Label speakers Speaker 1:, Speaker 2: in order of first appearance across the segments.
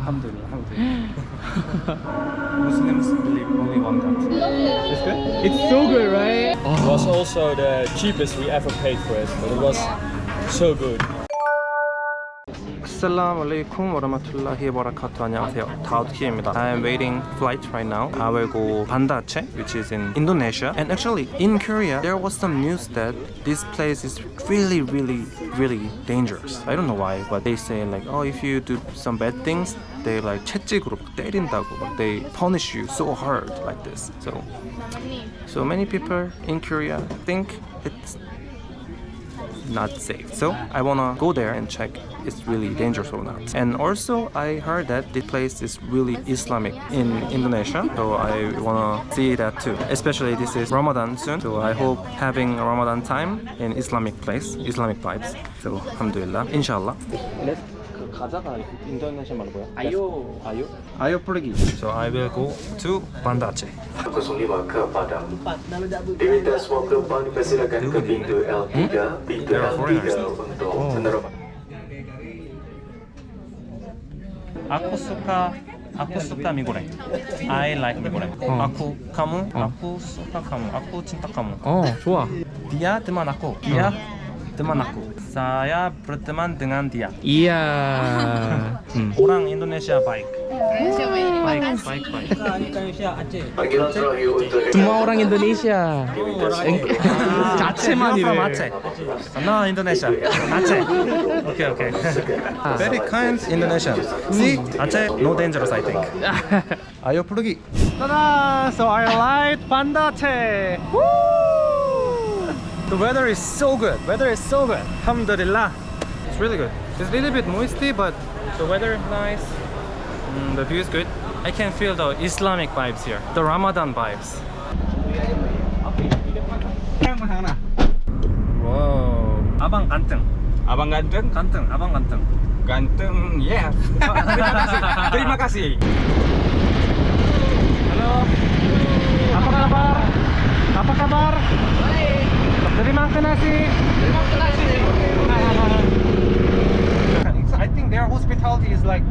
Speaker 1: Alhamdulillah, alhamdulillah. Muslims believe only one God. It's good?
Speaker 2: It's so good, right?
Speaker 1: It was also the cheapest we ever paid for it, but it was so good. Assalamu alaikum warahmatullahi wabarakatuh. 안녕하세요. 다우키입니다. I am waiting flight right now. I will go Banda Aceh which is in Indonesia. And actually in Korea there was some news that this place is really really really dangerous. I don't know why but they say like oh if you do some bad things they like 채찍으로 때린다고. They punish you so hard like this. So so many people in Korea think it's not safe. So I wanna go there and check it's really dangerous or not. And also I heard that this place is really Islamic in Indonesia. So I wanna see that too. Especially this is Ramadan soon. So I hope having Ramadan time in Islamic place, Islamic vibes. So alhamdulillah, inshallah. 가자가 인도네시아말로 뭐야?
Speaker 2: 아요
Speaker 1: 아요? 아요 플레기 So I will go to Bandace Langsung
Speaker 3: lima ke Padang Diminta semua penumpang dipersilakan ke pintu L3 Pintu
Speaker 1: L3 untuk
Speaker 3: menerobang 아쿠스카
Speaker 1: 아쿠스카 미고랭 I like 미고랭 어. 아쿠 카무 어. 아쿠스카 카무 아쿠 친타 카무
Speaker 2: 어 좋아
Speaker 1: 비아 드만 아쿠 비아 어. teman aku. Saya berteman dengan dia.
Speaker 2: 이야. 음.
Speaker 1: Orang Indonesia baik. Baik, baik, baik.
Speaker 3: Panggilan terakhir untuk
Speaker 2: semua orang Indonesia. 자체만
Speaker 1: You're from
Speaker 2: 이래.
Speaker 1: Aceh. No, Indonesia. Aceh. Okay, okay. Very kind Indonesian. See, Aceh, no dangerous, I think. Ayo pergi. Ta-da! So I like Banda Aceh. Woo! The weather is so good. Weather is so good. Alhamdulillah. It's really good. It's a little bit moisty, but the weather is nice. Mm, the view is good. I can feel the Islamic vibes here. The Ramadan vibes. Wow. Abang ganteng.
Speaker 4: Abang ganteng?
Speaker 1: Ganteng, abang ganteng.
Speaker 4: Ganteng, ya. Terima kasih. Terima kasih.
Speaker 1: Halo. Apa kabar? Apa kabar? Baik. Terima kasih. Terima kasih. I think their hospitality is like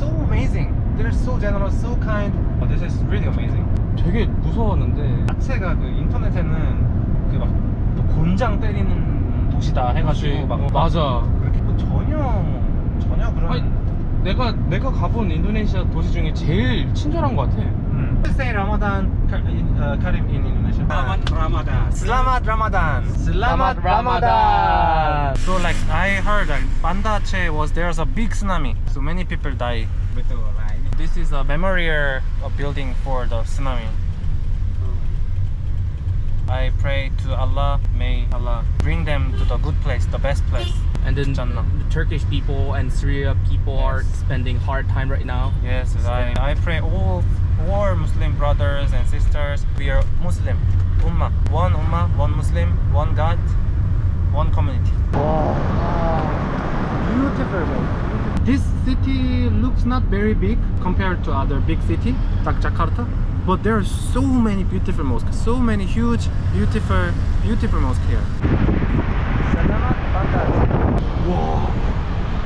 Speaker 1: so amazing. They're so generous, so kind. Oh, this is really amazing.
Speaker 2: 되게 무서웠는데.
Speaker 1: 자체가 그 인터넷에는 그 막 곤장 때리는 도시다 해가지고 막, 막
Speaker 2: 맞아.
Speaker 1: 그렇게 뭐 전혀 전혀 그런.
Speaker 2: 아니, 내가 내가 가본 인도네시아 도시 중에 제일 친절한 것 같아.
Speaker 1: 음. Say Ramadan uh, Karim in.
Speaker 4: Selamat Ramadan.
Speaker 1: Selamat Ramadan.
Speaker 2: Selamat Ramadan.
Speaker 1: So like I heard that Banda Aceh was there's a big tsunami. So many people die.
Speaker 4: Betul lah.
Speaker 1: This is a memorial uh, building for the tsunami. I pray to Allah, may Allah bring them to the good place, the best place.
Speaker 2: And then
Speaker 1: Jannah.
Speaker 2: the Turkish people and Syria people are spending hard time right now.
Speaker 1: Yes, I, I pray all all Muslim brothers and sisters. We are Muslim, Ummah, one Ummah, one Muslim, one God, one community. Wow, beautiful. This city looks not very big compared to other big city like Jakarta, but there are so many beautiful mosques, so many huge, beautiful, beautiful mosques here. Wow,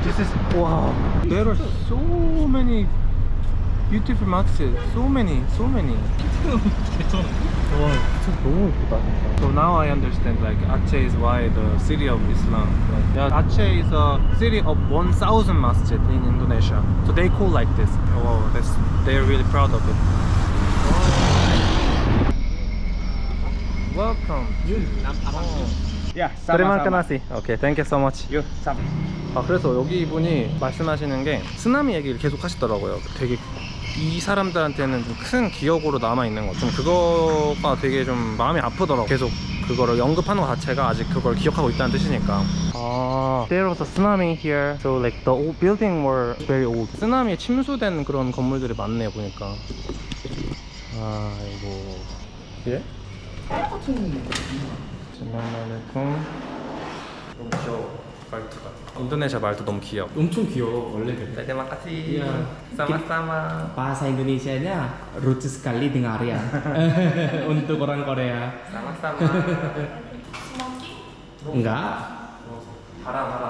Speaker 1: this is wow. There are so many beautiful masjids. So many, so many. 와, 진짜 너무 예쁘다. 진짜. So now I understand like Aceh is why the city of Islam. Like, yeah, Aceh is a city of 1,000 masjid in Indonesia. So they call like this. Oh, that's they're really proud of it. Welcome. Terima
Speaker 4: sama-sama.
Speaker 1: kasih. Okay, thank you so much.
Speaker 4: Sama.
Speaker 1: 아 그래서 여기 이분이 말씀하시는 게 쓰나미 얘기를 계속 하시더라고요 되게 이 사람들한테는 좀 큰 기억으로 남아있는 거좀 그거가 되게 좀 마음이 아프더라고. 계속 그거를 언급하는 것 자체가 아직 그걸 기억하고 있다는 뜻이니까. 아 There was a tsunami here. So like the old building were very old. 쓰나미에 침수된 그런 건물들이 많네요 보니까. 아이고. 예? Assalamualaikum 너무 귀여워 말투가 인도네시아 말도 너무 귀여워
Speaker 2: 엄청 귀여워 원래 그래.
Speaker 1: Terima kasih. Sama-sama.
Speaker 2: Bahasa Indonesianya lucu sekali dengar ya. Untuk orang Korea.
Speaker 1: Sama-sama.
Speaker 2: Enggak.
Speaker 1: 바람 바람.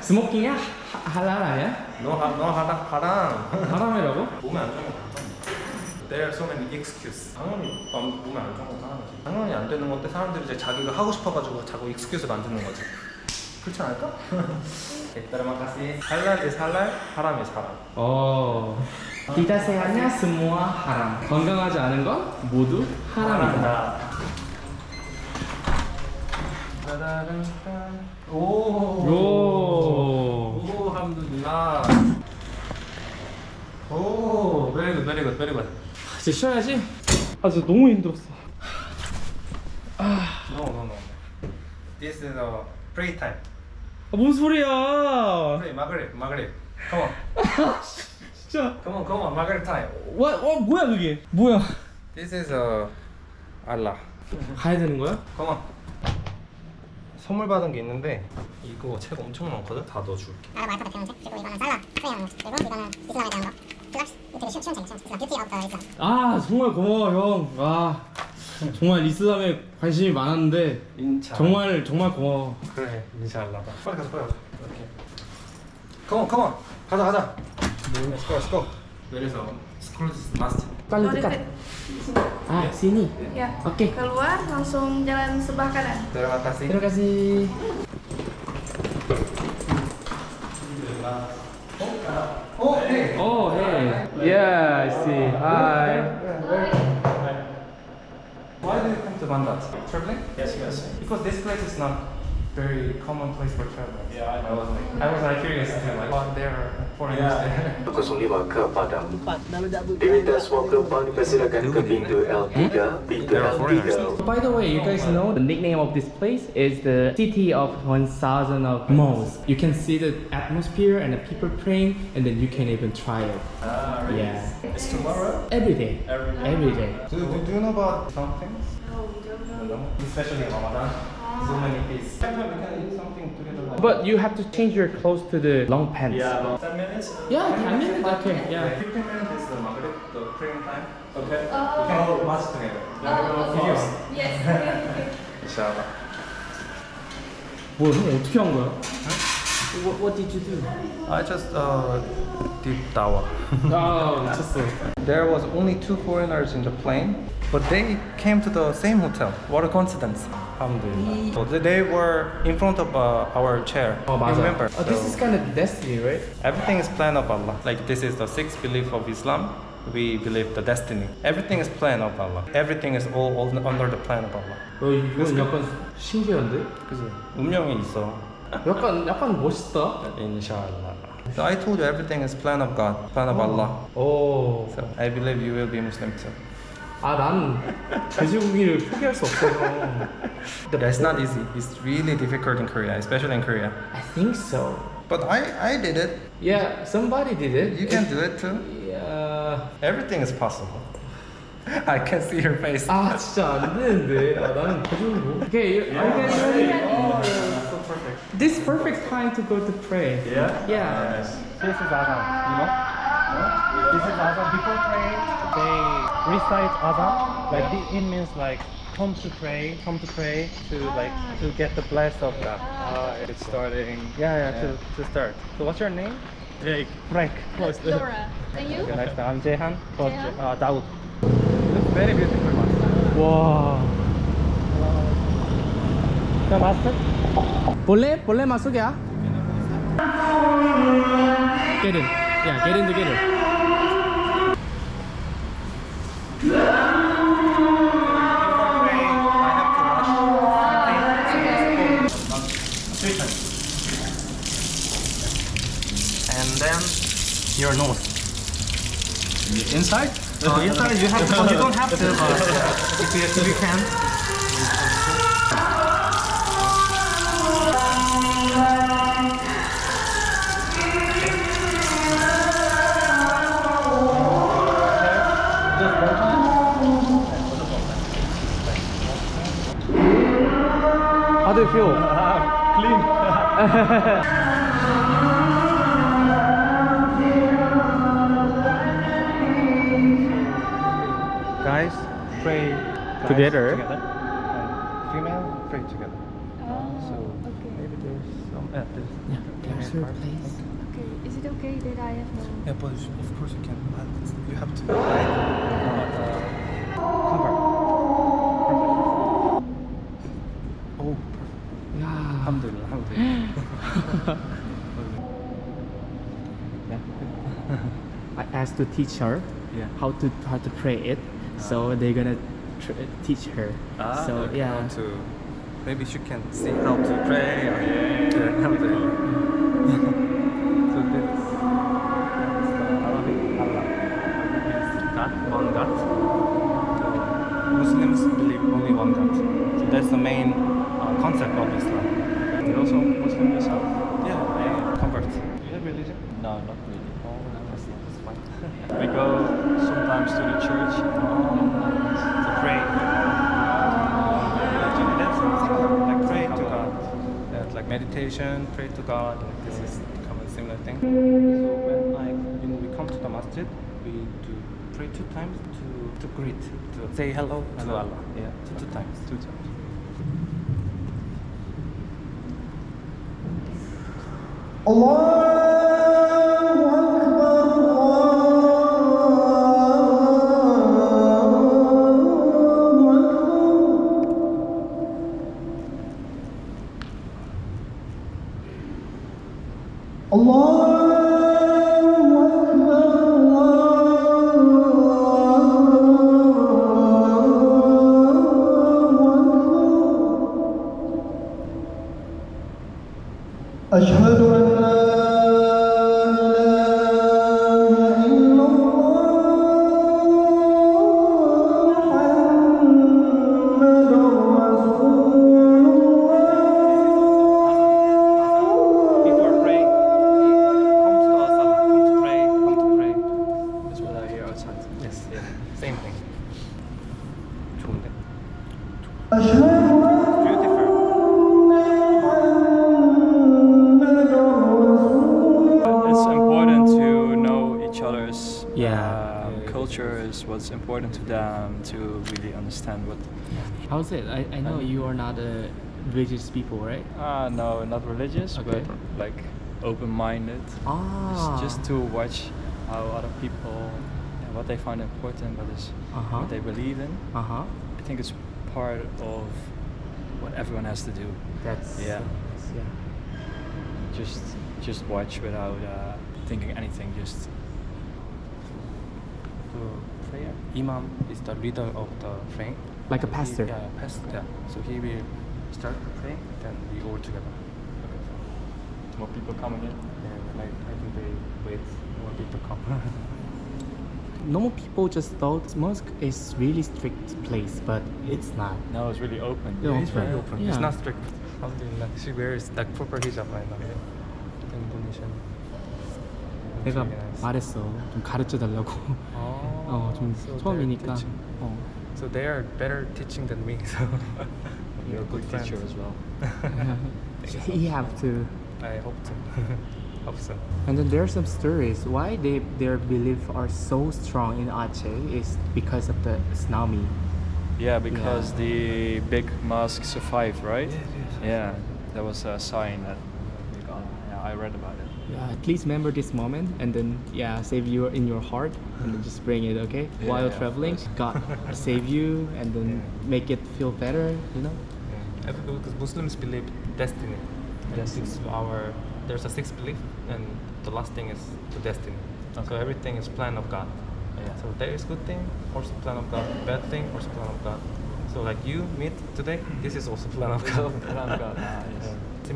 Speaker 2: 스모킹이야? 아니야?
Speaker 1: 너, 하, 너 하라, 하랑
Speaker 2: 하람이라고?
Speaker 1: 몸에 안 좋은 거 There are so many excuses 당연히 맘- 몸에 안 좋은 건 하는 거지 당연히 안 되는 건데 사람들이 이제 자기가 하고 싶어가지고 자꾸 excuse를 만드는 거지 그렇지 않을까? Terima halal, haram is haram
Speaker 2: 어. Tidak sehatnya semua haram. 건강하지 않은 건 모두 하람이다.
Speaker 1: 오.
Speaker 2: 오.
Speaker 1: 오, 함두릴라. 오, very good, very good, very good.
Speaker 2: 이제 쉬어야지. 아, 진짜 너무 힘들었어.
Speaker 1: No, no, no. This is a pray time.
Speaker 2: 아, 뭔 소리야?
Speaker 1: Pray, Maghrib, Maghrib. Come on,
Speaker 2: 진짜.
Speaker 1: come on, come on, Maghrib time.
Speaker 2: 와, 와, 뭐야 그게? 뭐야?
Speaker 1: This is a Allah.
Speaker 2: 가야 되는 거야?
Speaker 1: Come on. 선물 받은 게 있는데 이거 책 엄청 많거든. 다 넣어줄게.
Speaker 5: 나라 마이크 대표는 책 그리고 이거는 살라 그리고 이거는 이슬람에 대한 거
Speaker 2: 아, 정말 고마워 형. 와, 정말 이슬람에 관심이 많았는데
Speaker 1: 인차.
Speaker 2: 정말 정말 고마워.
Speaker 1: 그래 인샬라 빨리 가자 빨리 가자 이렇게 컴온 컴온 가자 가자 Let's go let's go Where last
Speaker 2: 빨리
Speaker 6: Oh,
Speaker 2: dekat. Ah, sini.
Speaker 6: Ya.
Speaker 2: Oke.
Speaker 6: Keluar langsung jalan sebelah kanan.
Speaker 1: Terima kasih
Speaker 2: Terima kasih.
Speaker 1: Oh hey
Speaker 2: Oh, hey. Yeah, I see. Hi.
Speaker 1: Why do you come to Bandar? Traveling? Yes yes Because this place is not very common place for travelers Yeah I was like I was like curious too like oh there are foreigners there
Speaker 3: 05 ke Padang. Diminta semua penumpang dipersilakan ke pintu L3, pintu
Speaker 1: There are foreigners.
Speaker 3: L3.
Speaker 2: By the way, you guys know the nickname of this place is the city of 1000 of mosques. You can see the atmosphere and the people praying, and then you can even try it.
Speaker 1: Ah really?
Speaker 2: Yeah.
Speaker 1: It's tomorrow?
Speaker 2: Every day.
Speaker 1: Every day.
Speaker 2: Every day.
Speaker 1: Do, do, do you know about some things?
Speaker 6: Oh, don't know.
Speaker 1: Especially Ramadan So many feasts we can eat something together like
Speaker 2: But you have to change your clothes to the long pants.
Speaker 1: Yeah, about 10 minutes?
Speaker 2: Yeah, 10 minutes, okay, yeah.
Speaker 1: Like 15 minutes is the Maghrib, the praying time. Okay.
Speaker 6: Oh.
Speaker 1: We can go watch together.
Speaker 6: Oh,
Speaker 1: Videos.
Speaker 6: Yes.
Speaker 1: Inshallah.
Speaker 2: 뭐, 형 어떻게 한 거야? What, what did you do?
Speaker 1: I just uh, did dawah.
Speaker 2: 아, 미쳤어.
Speaker 1: There was only two foreigners in the plane, but they came to the same hotel. What a coincidence. Alhamdulillah. So they- they were in front of uh, our chair.
Speaker 2: 어, 맞아.
Speaker 1: Remember?
Speaker 2: Oh, this is kind of destiny, right?
Speaker 1: Everything is plan of Allah. Like this is the sixth belief of Islam. We believe the destiny. Everything is plan of Allah. Everything is all, all under the plan of Allah.
Speaker 2: 어, 이건 약간 신기한데?
Speaker 1: 그지? 운명이 있어.
Speaker 2: 약간, 약간 멋있다.
Speaker 1: Inshallah. So I told you everything is plan of God, plan of Allah.
Speaker 2: 오.
Speaker 1: So I believe you will be Muslim too.
Speaker 2: 아, 난 돼지고기를 포기할 수 없어서.
Speaker 1: That's not easy. It's really difficult in Korea, especially in Korea.
Speaker 2: I think so.
Speaker 1: But I, I did it.
Speaker 2: Yeah, somebody did it.
Speaker 1: You can do it too.
Speaker 2: Yeah.
Speaker 1: Everything is possible. I can see your face.
Speaker 2: 아, 진짜 안 되는데. 아, 나는 돼지고기 못. Okay, you- are you guys This perfect time to go to pray.
Speaker 1: Yeah?
Speaker 2: Yeah.
Speaker 1: This is Azan, you know? This is Azan. Before praying, they recite Azan. Like the, it means like come to pray, come to pray to like to get the bless of God.
Speaker 4: Uh, it's starting.
Speaker 1: Yeah, yeah, to, to start. So what's your name?
Speaker 4: Jake.
Speaker 1: Frank. Close.
Speaker 6: Laura. And you?
Speaker 1: Nice. I'm Jehan.
Speaker 6: Jehan.
Speaker 1: Uh, Daud. Looks very beautiful.
Speaker 2: 와.
Speaker 1: The master?
Speaker 2: 볼래? 볼래 masuk ya? Get in. Yeah, get in together.
Speaker 1: And then your nose.
Speaker 4: Inside?
Speaker 1: Uh, inside you have to, you don't have to, but if you, if you can. How do you feel? Guys, pray guys
Speaker 2: Together?
Speaker 1: together. And female pray together.
Speaker 6: Oh,
Speaker 1: So maybe there's some Yeah, this,
Speaker 2: Yeah, there's her place.
Speaker 6: Okay, is it okay that I have no...
Speaker 1: yeah, but of course you can. You have to hide uh, cover. Oh, perfect.
Speaker 2: Yeah.
Speaker 1: Alhamdulillah, alhamdulillah.
Speaker 2: Asked to teach her
Speaker 1: Yeah.
Speaker 2: how to how to pray it, so they're gonna tr- teach her.
Speaker 1: Ah,
Speaker 2: so
Speaker 1: okay,
Speaker 2: yeah,
Speaker 1: to maybe she can see how to pray. Or, yeah, alhamdulillah. so this is the Arabic Allah. Means God, one God. So Muslims believe only one God. So that's the main uh, concept of Islam. You also Muslim yourself? Yeah, I convert. Do you have religion?
Speaker 4: No, not really.
Speaker 1: Oh, that's, that's fine
Speaker 4: we go sometimes to the church
Speaker 1: to pray. Like pray to God. Like meditation, pray to God. Like this is kind of a similar thing. So when we come to the masjid, we do pray two times to, to greet, to say hello,
Speaker 4: hello.
Speaker 1: to Allah. Yeah, two, two times.
Speaker 4: Two times. Allah important to them, to really understand what.
Speaker 2: how's it? I, I know you are not a religious people, right?
Speaker 4: Ah, no, not religious,
Speaker 2: Okay.
Speaker 4: but like open-minded.
Speaker 2: Ah,
Speaker 4: It's just to watch how other people, yeah, what they find important, what is
Speaker 2: Uh-huh.
Speaker 4: what they believe in.
Speaker 2: uh huh.
Speaker 4: I think it's part of what everyone has to do.
Speaker 2: That's
Speaker 4: Yeah.
Speaker 2: yeah.
Speaker 4: Just just watch without uh, thinking anything. Just
Speaker 1: prayer, Imam is the leader of the praying.
Speaker 2: Like a
Speaker 1: He-
Speaker 2: pastor.
Speaker 1: yeah, pastor. Yeah. So he will start praying, then we all together.
Speaker 4: more people coming in.
Speaker 1: And like I think they wait more people come.
Speaker 2: Normal people just thought mosque is really strict place, but it's not.
Speaker 4: Now it's really open.
Speaker 2: Yeah,
Speaker 1: it's very open. It's
Speaker 2: Yeah.
Speaker 1: not strict. Alhamdulillah. She wears like proper hijab right now. Yeah. Indonesian. It's
Speaker 2: 내가
Speaker 1: really nice.
Speaker 2: 말했어. 좀 가르쳐 달라고.
Speaker 1: Oh,
Speaker 2: 어, 좀
Speaker 1: so they're
Speaker 2: 처음이니까.
Speaker 1: teaching.
Speaker 2: 어.
Speaker 1: So they are better teaching than me. So
Speaker 4: You're a good
Speaker 1: friends.
Speaker 4: teacher as well.
Speaker 2: he have to.
Speaker 1: I hope to. hope so.
Speaker 2: And then there are some stories why they their belief are so strong in Aceh is because of the tsunami.
Speaker 4: Yeah, because
Speaker 2: Yeah.
Speaker 4: the big mosque survived, right?
Speaker 1: Yes, yes, yes.
Speaker 4: Yeah, that was a sign that. Yeah, I read about it.
Speaker 2: Yeah, please remember this moment and then yeah, save you in your heart and then just bring it, okay?
Speaker 4: Yeah,
Speaker 2: While
Speaker 4: yeah,
Speaker 2: traveling. God save you and then
Speaker 1: Yeah.
Speaker 2: make it feel better, you know?
Speaker 1: Yeah. Because Muslims believe destiny. And six our there's a sixth belief, and the last thing is the destiny. So everything is plan of God.
Speaker 4: Yeah.
Speaker 1: So there is good thing, also plan of God. Bad thing, also plan of God. So like you meet today, this is also plan of God.
Speaker 4: Plan of God, ah, yes.
Speaker 1: Yeah.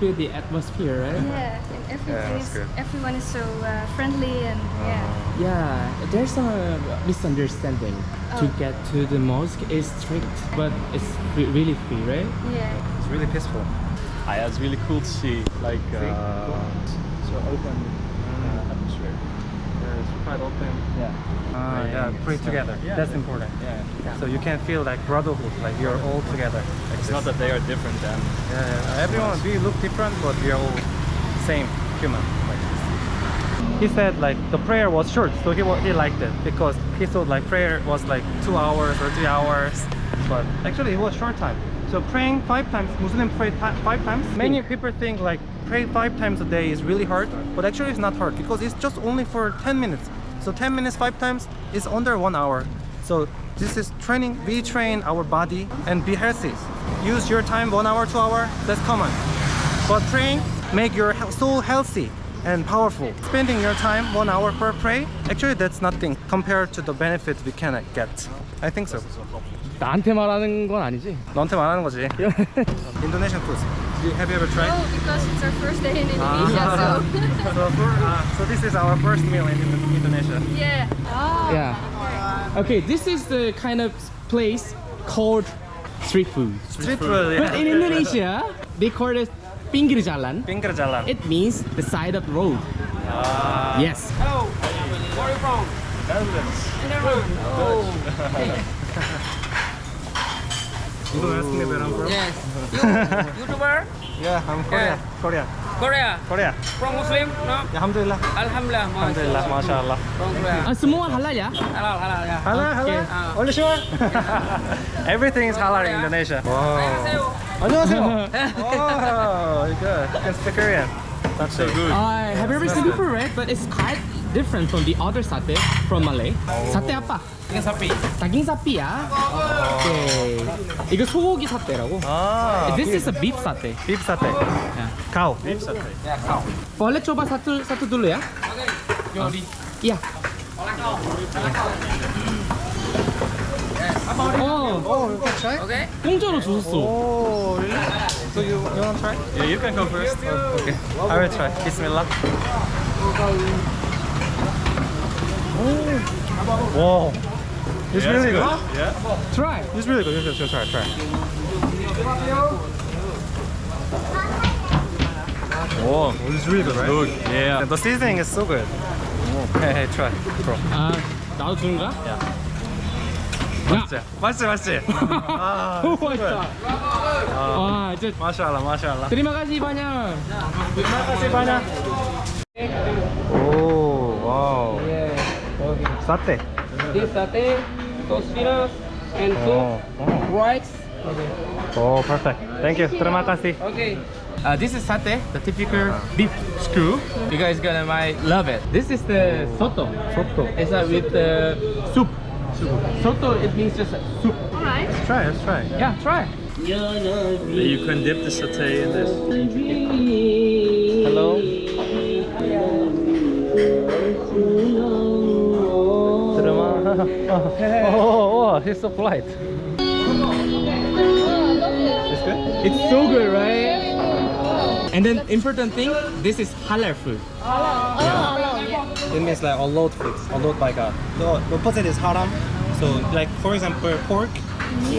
Speaker 2: Feel the atmosphere, right?
Speaker 6: Yeah, and everything
Speaker 1: that's
Speaker 6: is,
Speaker 1: good.
Speaker 6: everyone is so uh, friendly and yeah.
Speaker 2: Yeah, there's a misunderstanding.
Speaker 6: Oh.
Speaker 2: To get to the mosque is strict, but it's re- really free, right?
Speaker 6: Yeah.
Speaker 1: It's really peaceful.
Speaker 4: Ah, yeah, it's really cool to see, like uh, so open atmosphere.
Speaker 1: Yeah, it's super wide open.
Speaker 4: Yeah.
Speaker 1: Ah, yeah, pray together.
Speaker 4: Yeah.
Speaker 1: That's important.
Speaker 4: Yeah.
Speaker 1: So you can feel like brotherhood, like you're all together. Like
Speaker 4: It's not that they are different than.
Speaker 1: Yeah, yeah. everyone we look different, but we are all same human. Like this. He said like the prayer was short, so he he liked it because he thought like prayer was like two hours or three hours, but actually it was short time. So praying five times, Muslims pray five times. Many people think like pray five times a day is really hard, but actually it's not hard because it's just only for 10 minutes. So 10 minutes five times is under one hour. So this is training. We train our body and be healthy. Use your time one hour, two hour. That's common. But praying make your soul healthy and powerful. Spending your time one hour per pray, actually that's nothing compared to the benefit we can get. I think so.
Speaker 2: 나한테 말하는 건 아니지?
Speaker 1: 너한테 말하는 거지. Indonesian food. You- Have you ever tried?
Speaker 6: Oh, because it's our first day in Indonesia,
Speaker 1: Ah.
Speaker 6: so
Speaker 1: so, for, uh, so this is our first meal in Indo- Indonesia.
Speaker 6: yeah. Oh,
Speaker 2: Yeah. Okay, this is the kind of place called street food.
Speaker 1: Street food.
Speaker 2: But in Indonesia, they call it pinggir jalan.
Speaker 1: Pinggir jalan.
Speaker 2: It means the side of the road. Yes.
Speaker 1: You don't ask me where I'm from.
Speaker 7: Yes. You YouTuber?
Speaker 1: Yeah, I'm Korea. Korea.
Speaker 7: Korea?
Speaker 1: Korea.
Speaker 7: From Muslim? No?
Speaker 1: Yeah, alhamdulillah.
Speaker 7: Alhamdulillah.
Speaker 1: Alhamdulillah, mashallah.
Speaker 7: From Korea.
Speaker 2: 아, semua halal ya?
Speaker 7: Halal, halal ya.
Speaker 1: Halal, halal.
Speaker 7: Ah.
Speaker 1: Only sure? Everything is halal in Indonesia. Wow. 안녕하세요. oh, good. You can speak Korean. That's so good.
Speaker 2: Uh, have you ever seen before, right? But it's quite different from the other satay from Malay. Sate apa?
Speaker 7: Daging sapi.
Speaker 2: daging sapi ya. Okay. 이거 소고기 사태라고.
Speaker 1: Ah,
Speaker 2: This is a beef satay.
Speaker 1: beef satay. Cow. Beef satay.
Speaker 7: Ya, kau.
Speaker 2: Boleh coba satu satu dulu ya?
Speaker 7: Jody.
Speaker 2: Iya. 어,
Speaker 1: Oh, you can try?
Speaker 7: Okay?
Speaker 2: 공짜로 줬어.
Speaker 1: Oh, really? So you, you want to try? Yeah, you can go first. okay. I will try. Bismillah. Oh. Wow. It's really good. Yeah.
Speaker 2: Try.
Speaker 1: It's really good. You should try. Try. Oh, it's really good, right? Good. Yeah. The seasoning is so good. Hey, hey, try. Bro.
Speaker 2: 아, 나도 주는 거야?
Speaker 1: 야.
Speaker 2: 待
Speaker 1: ってマジマジあ
Speaker 2: あ終わああちょ
Speaker 1: っとマシャラマシャラ ah,
Speaker 2: terima kasih banyak
Speaker 1: terima kasih banyak oh, おおわおさて
Speaker 7: this satay tostinas and
Speaker 1: soup oh,
Speaker 7: rice
Speaker 1: Oh, perfect. Thank you. Terima kasih.
Speaker 7: Okay.
Speaker 2: Uh, this is saté, the typical beef stew. You guys gonna might love it. This is the soto.
Speaker 1: Soto.
Speaker 2: It's uh, with the soup. Soto, it means just soup.
Speaker 6: Alright.
Speaker 1: Let's try, let's try.
Speaker 2: Yeah, try.
Speaker 4: You can dip the satay in this.
Speaker 1: Hello. Terima. Oh, oh, oh, he's so polite. It's good.
Speaker 2: It's so good, right? And then important thing, this is halal food. Halal. Yeah.
Speaker 1: It means like allowed foods, allowed by God. The opposite is haram. So, like for example, pork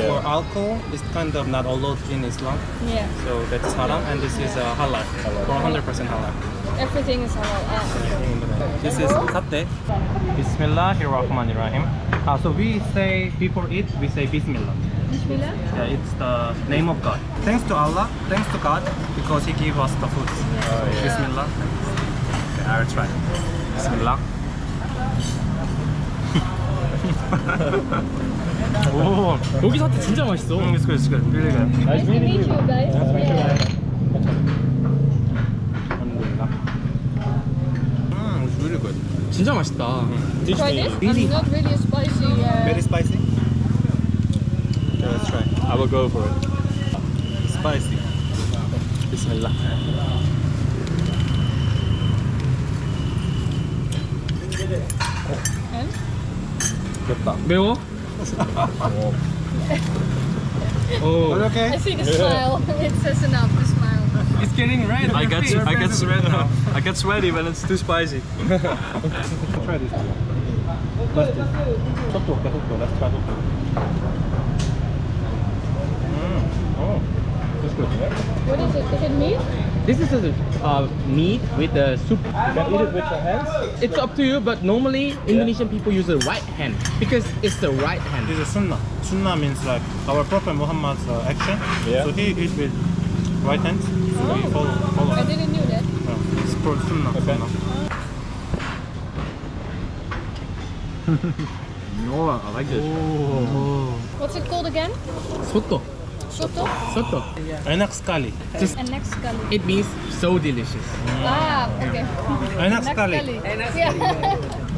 Speaker 1: or alcohol is kind of not allowed in Islam.
Speaker 6: Yeah.
Speaker 1: So that's haram, and this is uh, halal, for 100% halal.
Speaker 6: Everything is halal. Ah.
Speaker 1: This is satay. Bismillahirrahmanirrahim. Uh, so we say before eat, we say Bismillah.
Speaker 6: Bismillah.
Speaker 1: Yeah, it's the name of God. Thanks to Allah, thanks to God, because He gave us the food. Bismillah. Okay, I'll try. Bismillah. Oh,
Speaker 2: 여기 사태 진짜 맛있어.
Speaker 1: mm, it's good, it's good, really good.
Speaker 6: Nice to meet you guys. Yeah.
Speaker 1: Mm, it's really good.
Speaker 2: 진짜 맛있다.
Speaker 6: Try this. I'm not really spicy. Uh,
Speaker 1: Very spicy. Okay, let's try.
Speaker 4: I will go for it.
Speaker 1: Spicy. Bismillah. 맵다.
Speaker 2: 매워? 오.
Speaker 1: okay?
Speaker 6: I see the smile. it says enough. The smile.
Speaker 2: It's getting red. on
Speaker 4: I
Speaker 2: your
Speaker 4: get
Speaker 2: face.
Speaker 4: I get red now. I get sweaty when it's too spicy.
Speaker 1: try this. Let's do. 속도 올게, 속도. Let's try 속도. Mm. Oh, that's good.
Speaker 6: What is it? Is it meat?
Speaker 2: This is a uh, meat with a soup.
Speaker 4: You can eat it with your hands.
Speaker 2: It's up to you, but normally Indonesian people use the right hand because it's the right hand.
Speaker 1: This is sunnah. Sunnah means like our Prophet Muhammad's uh, action.
Speaker 4: Yeah.
Speaker 1: So he eats with right hand. So we follow, follow.
Speaker 6: I didn't knew that.
Speaker 1: Uh, it's called sunnah. sunnah.
Speaker 4: Oh, I like this. Oh.
Speaker 6: What's it called again?
Speaker 2: Soto.
Speaker 6: Soto?
Speaker 2: Soto.
Speaker 1: Enak sekali.
Speaker 2: Just
Speaker 6: And next
Speaker 2: it means so delicious.
Speaker 6: Ah, okay.
Speaker 1: Enak
Speaker 6: Next
Speaker 1: sekali.
Speaker 6: curry. Yeah.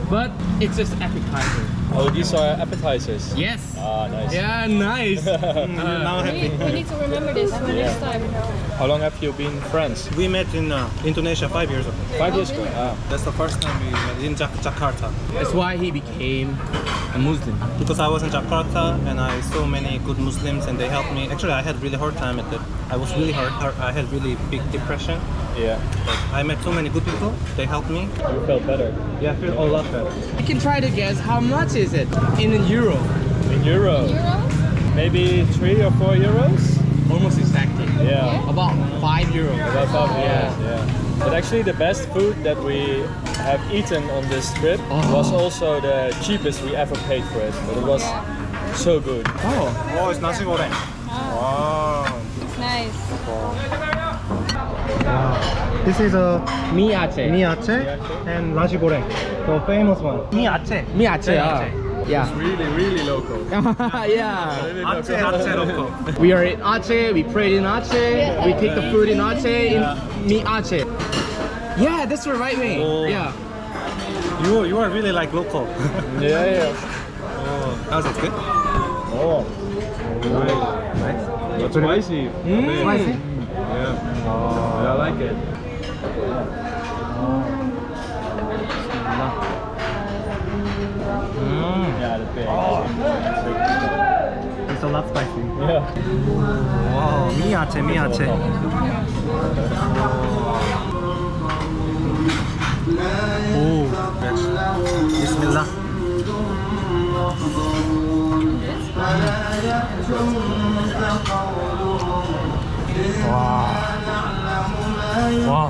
Speaker 2: But it's just appetizer.
Speaker 4: Oh, these are appetizers.
Speaker 2: Yes.
Speaker 4: Ah, nice.
Speaker 2: Yeah, nice.
Speaker 1: now
Speaker 6: we,
Speaker 1: happy.
Speaker 6: we need to remember this for next time.
Speaker 4: How long have you been friends?
Speaker 1: We met in uh, Indonesia five years ago.
Speaker 4: Five years ago. Ah.
Speaker 1: That's the first time we met in Jak- Jakarta.
Speaker 2: That's why he became a Muslim.
Speaker 1: Because I was in Jakarta and I saw many good Muslims and they helped me. Actually, I had really hard time at that. I was really hard. hard I had really big depression.
Speaker 4: Yeah.
Speaker 1: Like, I met so many good people. They helped me.
Speaker 4: You felt better.
Speaker 1: Yeah, I feel a lot better.
Speaker 2: You can try to guess how much is it in a euro.
Speaker 4: In euro,
Speaker 6: Euro?
Speaker 4: maybe three or four euros.
Speaker 2: Almost exactly.
Speaker 4: Yeah.
Speaker 2: About five euros.
Speaker 4: About five
Speaker 2: Yeah.
Speaker 4: euros. Yeah. But actually, the best food that we have eaten on this trip
Speaker 2: Oh.
Speaker 4: was also the cheapest we ever paid for it. But it was so good.
Speaker 2: Oh.
Speaker 1: Oh, it's nasi goreng. Wow.
Speaker 6: It's nice.
Speaker 1: This is a
Speaker 2: Mi Aceh.
Speaker 1: mi aceh and nasi goreng, the famous one. Mi aceh.
Speaker 2: Mi Aceh. ah. Yeah.
Speaker 4: Really, really local.
Speaker 2: yeah.
Speaker 1: Aceh aceh local.
Speaker 2: We are in Aceh, we prayed in Aceh, we take the food in Aceh, in Mi Aceh. Yeah, that's the right way.
Speaker 1: Oh.
Speaker 2: Yeah.
Speaker 1: You you are really like local.
Speaker 4: Yeah, yeah.
Speaker 1: oh, that was good.
Speaker 4: Oh,
Speaker 1: Nice. nice.
Speaker 4: that's spicy.
Speaker 2: Mm.
Speaker 1: Spicy.
Speaker 4: Yeah. Oh, I like it.
Speaker 1: Mm.
Speaker 4: Yeah, the big.
Speaker 1: It's a lot spicy.
Speaker 4: Yeah.
Speaker 1: Wow, mi aceh, mi aceh. Oh, Bismillah. Wow. Wow.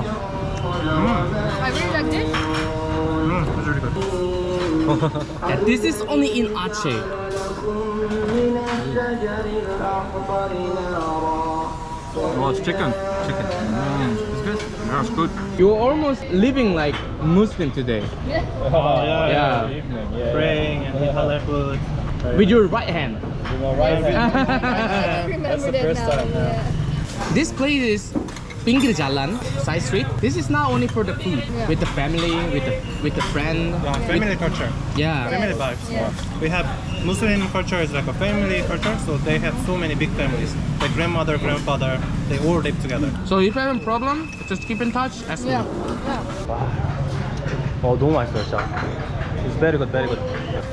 Speaker 6: I really like this.
Speaker 1: Mm, it's really good.
Speaker 2: And this is only in Aceh.
Speaker 4: Oh, it's chicken. Chicken. It's good. Yeah, it's good.
Speaker 2: You're almost living like Muslim today.
Speaker 1: Oh, yeah,
Speaker 2: Yeah.
Speaker 4: Evening. Yeah.
Speaker 1: Praying and eat halal food.
Speaker 2: With your right hand.
Speaker 4: With my right hand. That's the first
Speaker 6: now.
Speaker 4: time, yeah.
Speaker 2: This place is Pinggir Jalan, side street. This is not only for the food.
Speaker 6: Yeah.
Speaker 2: With the family, with the with the friend.
Speaker 1: Yeah, family culture.
Speaker 2: Yeah.
Speaker 1: Family vibes.
Speaker 6: Yeah.
Speaker 1: We have Muslim culture is like a family culture, so they have so many big families. Like grandmother, grandfather, they all live together.
Speaker 2: So if you have a problem, just keep in touch. Ask
Speaker 6: Yeah.
Speaker 2: me.
Speaker 6: yeah.
Speaker 1: 어 너무 맛있어요 진짜. It's very good, very good.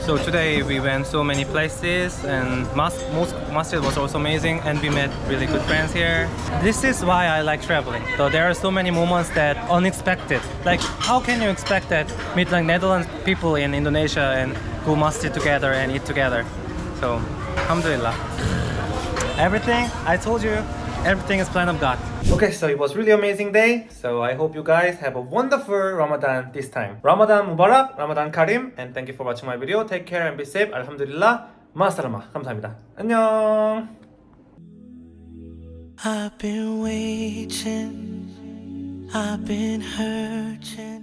Speaker 1: So today we went so many places and mas most masjid was also amazing and we met really good friends here. This is why I like traveling. So there are so many moments that unexpected. Like how can you expect that meet like Netherlands people in Indonesia and go masjid together and eat together? So alhamdulillah. Everything I told you, everything is plan of God. Okay, so it was really amazing day. So I hope you guys have a wonderful Ramadan this time. Ramadan Mubarak, Ramadan Karim, and thank you for watching my video. Take care and be safe. Alhamdulillah. 마살라마. 감사합니다. 안녕.
Speaker 8: I've been waiting, I've been hurting.